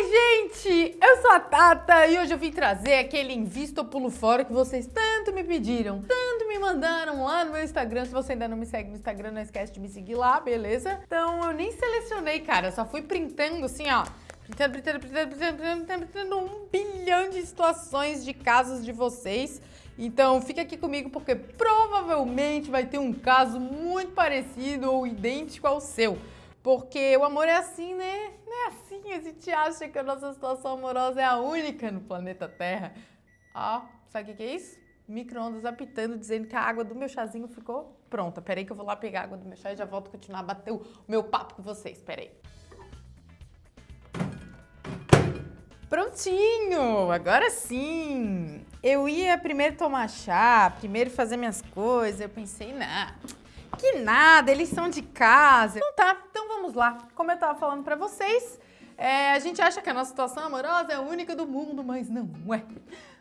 Oi, gente! Eu sou a Tata e hoje eu vim trazer aquele Invisto Pulo Fora que vocês tanto me pediram, tanto me mandaram lá no meu Instagram. Se você ainda não me segue no Instagram, não esquece de me seguir lá, beleza? Então eu nem selecionei, cara, só fui printando assim, ó. Printando, printando, printando, printando, printando, printando um bilhão de situações de casos de vocês. Então fica aqui comigo porque provavelmente vai ter um caso muito parecido ou idêntico ao seu. Porque o amor é assim, né? Não assim, a gente acha que a nossa situação amorosa é a única no planeta Terra. Ó, sabe o que é isso? Micro-ondas apitando, dizendo que a água do meu chazinho ficou pronta. Peraí que eu vou lá pegar a água do meu chá e já volto a continuar a bater o meu papo com vocês. Peraí. Prontinho! Agora sim! Eu ia primeiro tomar chá, primeiro fazer minhas coisas, eu pensei, nah, que nada, eles são de casa. Então tá, então vamos lá. Como eu tava falando pra vocês, é, a gente acha que a nossa situação amorosa é a única do mundo, mas não é.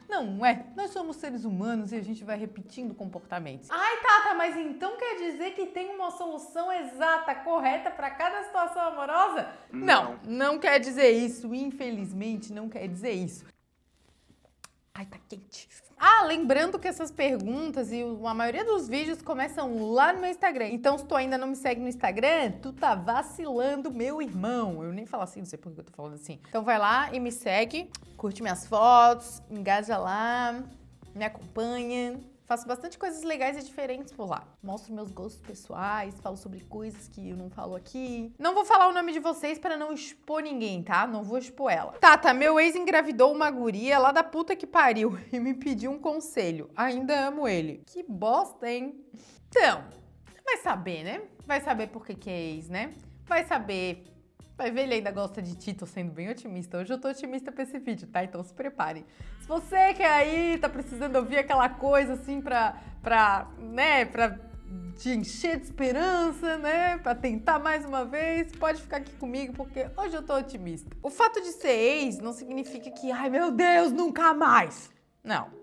Não é. Nós somos seres humanos e a gente vai repetindo comportamentos. Ai, Tata, mas então quer dizer que tem uma solução exata, correta para cada situação amorosa? Não. não, não quer dizer isso. Infelizmente, não quer dizer isso. Ai, tá quente. Ah, lembrando que essas perguntas e a maioria dos vídeos começam lá no meu Instagram. Então, se tu ainda não me segue no Instagram, tu tá vacilando, meu irmão. Eu nem falo assim, não sei por que eu tô falando assim. Então vai lá e me segue, curte minhas fotos, engaja lá, me acompanha. Faço bastante coisas legais e diferentes por lá. Mostro meus gostos pessoais, falo sobre coisas que eu não falo aqui. Não vou falar o nome de vocês para não expor ninguém, tá? Não vou expor ela. Tata, tá, meu ex engravidou uma guria lá da puta que pariu e me pediu um conselho. Ainda amo ele. Que bosta, hein? Então, vai saber, né? Vai saber por que que é ex, né? Vai saber Vai ver, ele ainda gosta de ti, tô sendo bem otimista. Hoje eu tô otimista pra esse vídeo, tá? Então se prepare. Se você que aí tá precisando ouvir aquela coisa assim pra, pra né, pra te encher de esperança, né, pra tentar mais uma vez, pode ficar aqui comigo porque hoje eu tô otimista. O fato de ser ex não significa que, ai meu Deus, nunca mais. Não.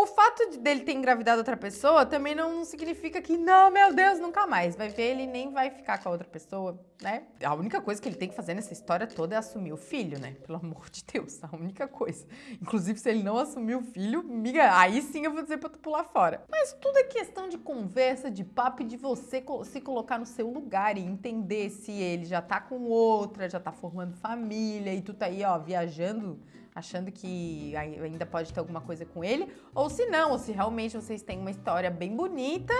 O fato de dele ter engravidado outra pessoa também não significa que, não, meu Deus, nunca mais. Vai ver, ele nem vai ficar com a outra pessoa, né? A única coisa que ele tem que fazer nessa história toda é assumir o filho, né? Pelo amor de Deus, a única coisa. Inclusive, se ele não assumir o filho, miga, aí sim eu vou dizer pra tu pular fora. Mas tudo é questão de conversa, de papo e de você se colocar no seu lugar e entender se ele já tá com outra, já tá formando família e tu tá aí, ó, viajando achando que ainda pode ter alguma coisa com ele, ou se não, ou se realmente vocês têm uma história bem bonita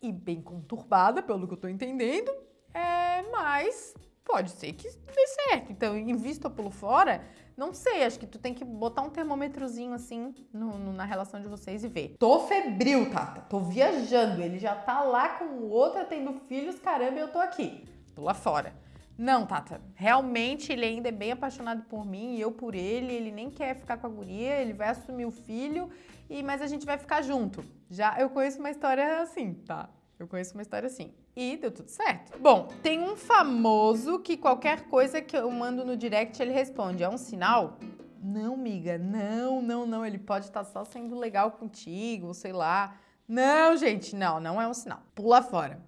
e bem conturbada, pelo que eu tô entendendo, é, mas pode ser que dê certo. Então, invista pulo fora, não sei, acho que tu tem que botar um termômetrozinho assim no, no, na relação de vocês e ver. Tô febril, Tata, tô viajando, ele já tá lá com outra tendo filhos, caramba, eu tô aqui. Pula fora. Não, Tata, realmente ele ainda é bem apaixonado por mim e eu por ele, ele nem quer ficar com a guria, ele vai assumir o filho, e mas a gente vai ficar junto. Já eu conheço uma história assim, tá? Eu conheço uma história assim. E deu tudo certo. Bom, tem um famoso que qualquer coisa que eu mando no direct ele responde. É um sinal? Não, miga, não, não, não. Ele pode estar só sendo legal contigo, sei lá. Não, gente, não, não é um sinal. Pula fora.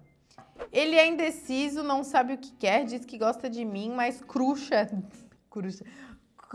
Ele é indeciso, não sabe o que quer, diz que gosta de mim, mas cruxa. cruxa.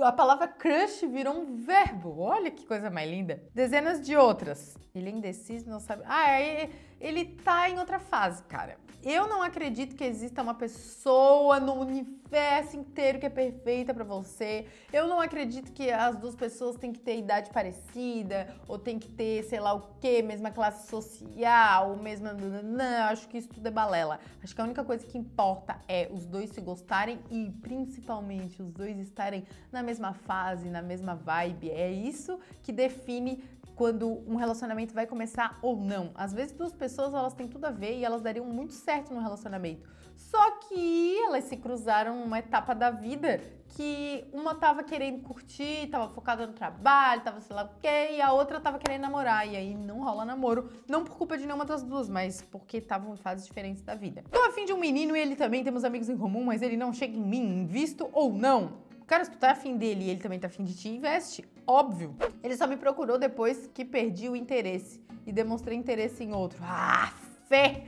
A palavra crush virou um verbo. Olha que coisa mais linda. Dezenas de outras. Ele é indeciso, não sabe. Ah, ele, ele tá em outra fase, cara. Eu não acredito que exista uma pessoa no universo inteiro que é perfeita para você. Eu não acredito que as duas pessoas têm que ter idade parecida ou tem que ter, sei lá o quê, mesma classe social, mesma... Não, acho que isso tudo é balela. Acho que a única coisa que importa é os dois se gostarem e principalmente os dois estarem na mesma fase, na mesma vibe. É isso que define quando um relacionamento vai começar ou não. Às vezes duas pessoas elas têm tudo a ver e elas dariam muito certo no relacionamento. Só que elas se cruzaram numa etapa da vida que uma tava querendo curtir, tava focada no trabalho, tava sei lá o quê, e a outra tava querendo namorar. E aí não rola namoro, não por culpa de nenhuma das duas, mas porque estavam em fases diferentes da vida. Tô afim de um menino e ele também temos amigos em comum, mas ele não chega em mim, visto ou não. Cara, se tu tá afim dele e ele também tá afim de ti, investe. Óbvio. Ele só me procurou depois que perdi o interesse e demonstrei interesse em outro. Ah, fé!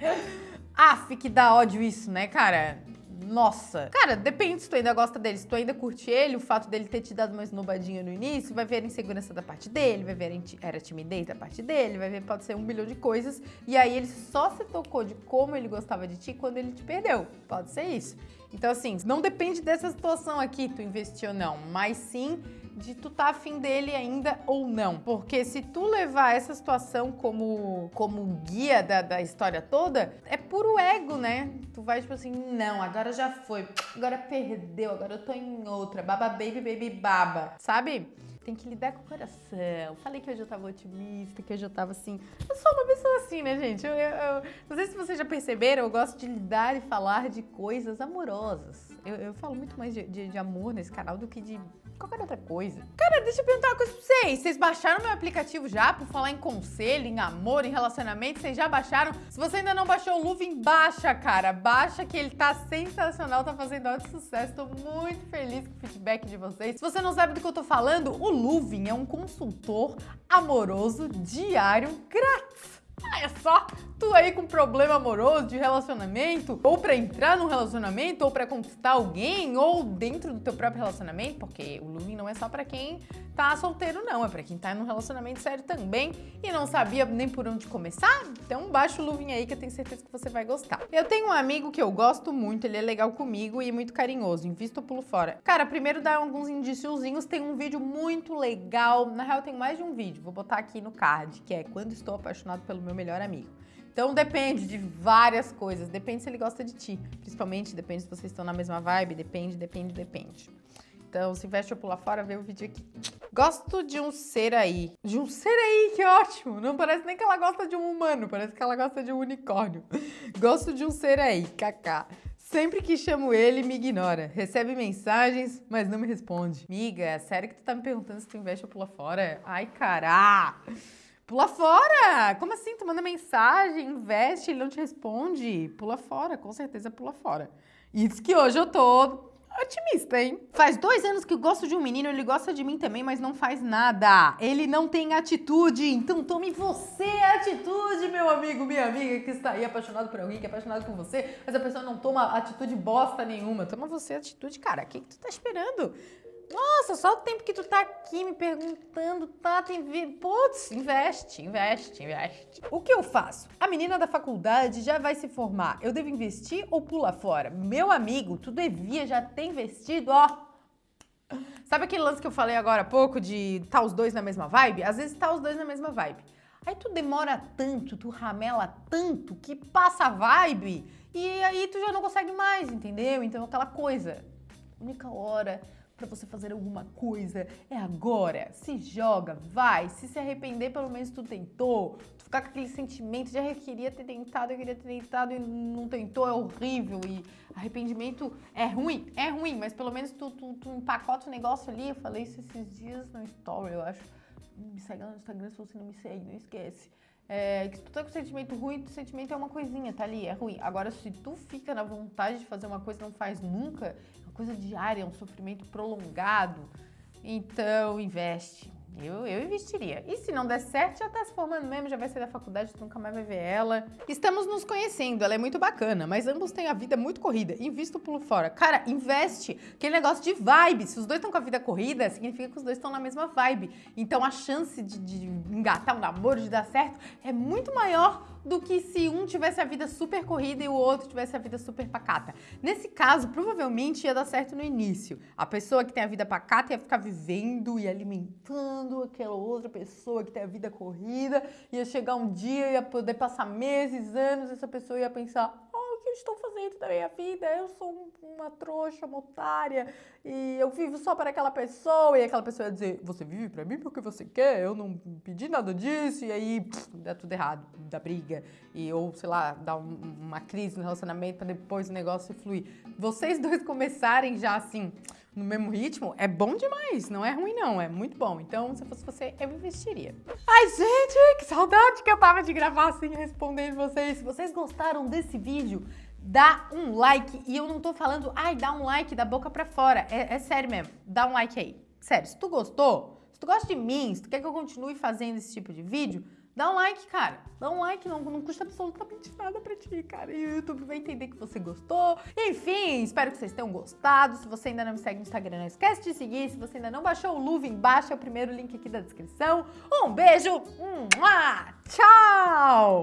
Aff, que dá ódio isso, né, cara? Nossa. Cara, depende se tu ainda gosta dele. Se tu ainda curte ele, o fato dele ter te dado uma esnobadinha no início, vai ver a insegurança da parte dele, vai ver a era timidez da parte dele, vai ver, pode ser um bilhão de coisas. E aí ele só se tocou de como ele gostava de ti quando ele te perdeu. Pode ser isso. Então, assim, não depende dessa situação aqui, tu investir ou não, mas sim de tu tá afim dele ainda ou não. Porque se tu levar essa situação como, como guia da, da história toda, é puro ego, né? Tu vai tipo assim, não, agora já foi, agora perdeu, agora eu tô em outra, baba baby, baby baba, sabe? Tem que lidar com o coração. Falei que hoje eu tava otimista, que hoje eu tava assim. Eu sou uma pessoa assim, né, gente? Eu, eu, eu não sei se vocês já perceberam, eu gosto de lidar e falar de coisas amorosas. Eu, eu falo muito mais de, de, de amor nesse canal do que de qualquer outra coisa. Cara, deixa eu perguntar uma coisa pra vocês. Vocês baixaram meu aplicativo já por falar em conselho, em amor, em relacionamento? Vocês já baixaram? Se você ainda não baixou o Luvin, baixa, cara. Baixa que ele tá sensacional, tá fazendo alto sucesso. Tô muito feliz com o feedback de vocês. Se você não sabe do que eu tô falando, o Luvin é um consultor amoroso diário grátis. Ah, é só tu aí com problema amoroso, de relacionamento, ou para entrar num relacionamento, ou para conquistar alguém, ou dentro do teu próprio relacionamento, porque o Lumen não é só para quem tá solteiro não, é para quem tá num relacionamento sério também e não sabia nem por onde começar, então baixa o Lumen aí que eu tenho certeza que você vai gostar. Eu tenho um amigo que eu gosto muito, ele é legal comigo e muito carinhoso, invisto o pulo fora. Cara, primeiro dá alguns indiciozinhos, tem um vídeo muito legal, na real tem mais de um vídeo, vou botar aqui no card, que é Quando Estou Apaixonado pelo Meu Melhor Amigo. Então depende de várias coisas, depende se ele gosta de ti, principalmente depende se vocês estão na mesma vibe, depende, depende, depende. Então, se investe ou pular fora, vê o vídeo aqui. Gosto de um ser aí. De um ser aí, que ótimo! Não parece nem que ela gosta de um humano, parece que ela gosta de um unicórnio. Gosto de um ser aí, kaká. Sempre que chamo ele, me ignora. Recebe mensagens, mas não me responde. Miga, sério que tu tá me perguntando se tu investe ou pula fora? Ai, cará! Pula fora! Como assim? Tu manda mensagem, investe, ele não te responde. Pula fora, com certeza pula fora. Isso que hoje eu tô otimista, hein? Faz dois anos que eu gosto de um menino, ele gosta de mim também, mas não faz nada. Ele não tem atitude, então tome você atitude, meu amigo, minha amiga, que está aí apaixonado por alguém, que é apaixonado por você, mas a pessoa não toma atitude bosta nenhuma. Toma você atitude, cara. O que, que tu tá esperando? Nossa, só o tempo que tu tá aqui me perguntando, tá, tem. Putz, investe, investe, investe. O que eu faço? A menina da faculdade já vai se formar. Eu devo investir ou pula fora? Meu amigo, tu devia já ter investido, ó. Sabe aquele lance que eu falei agora há pouco de tá os dois na mesma vibe? Às vezes tá os dois na mesma vibe. Aí tu demora tanto, tu ramela tanto que passa a vibe e aí tu já não consegue mais, entendeu? Então aquela coisa, única hora para você fazer alguma coisa. É agora. Se joga, vai. Se se arrepender, pelo menos tu tentou. Tu ficar com aquele sentimento de ah, eu queria ter tentado, eu queria ter tentado e não tentou, é horrível. E arrependimento é ruim, é ruim, mas pelo menos tu, tu, tu empacota o negócio ali. Eu falei isso esses dias no story, eu acho. Me segue lá no Instagram se você não me segue, não esquece. É, que se tu tá com sentimento ruim, o sentimento é uma coisinha, tá ali, é ruim. Agora, se tu fica na vontade de fazer uma coisa e não faz nunca, uma coisa diária, é um sofrimento prolongado, então investe. Eu, eu investiria. E se não der certo, já tá se formando mesmo, já vai sair da faculdade, tu nunca mais vai ver ela. Estamos nos conhecendo, ela é muito bacana, mas ambos têm a vida muito corrida. Invista o pulo fora. Cara, investe. Aquele negócio de vibe. Se os dois estão com a vida corrida, significa que os dois estão na mesma vibe. Então a chance de, de engatar um namoro, de dar certo, é muito maior do que se um tivesse a vida super corrida e o outro tivesse a vida super pacata. Nesse caso, provavelmente ia dar certo no início. A pessoa que tem a vida pacata ia ficar vivendo e alimentando aquela outra pessoa que tem a vida corrida, ia chegar um dia, ia poder passar meses, anos, essa pessoa ia pensar, eu estou fazendo da minha vida? Eu sou uma trouxa, uma otária, e eu vivo só para aquela pessoa, e aquela pessoa ia dizer, você vive para mim porque você quer, eu não pedi nada disso, e aí pff, dá tudo errado, dá briga, e, ou sei lá, dá um, uma crise no relacionamento para depois o negócio fluir. Vocês dois começarem já assim, no mesmo ritmo, é bom demais, não é ruim não, é muito bom. Então, se fosse você, eu investiria. Ai, gente, que saudade que eu tava de gravar assim, respondendo vocês. Se vocês gostaram desse vídeo, dá um like. E eu não tô falando, ai, dá um like da boca pra fora. É, é sério mesmo, dá um like aí. Sério, se tu gostou, se tu gosta de mim, se tu quer que eu continue fazendo esse tipo de vídeo, Dá um like, cara. Dá um like, não, não custa absolutamente nada pra ti, cara. E o YouTube vai entender que você gostou. Enfim, espero que vocês tenham gostado. Se você ainda não me segue no Instagram, não esquece de seguir. Se você ainda não baixou o Luva, embaixo é o primeiro link aqui da descrição. Um beijo, tchau!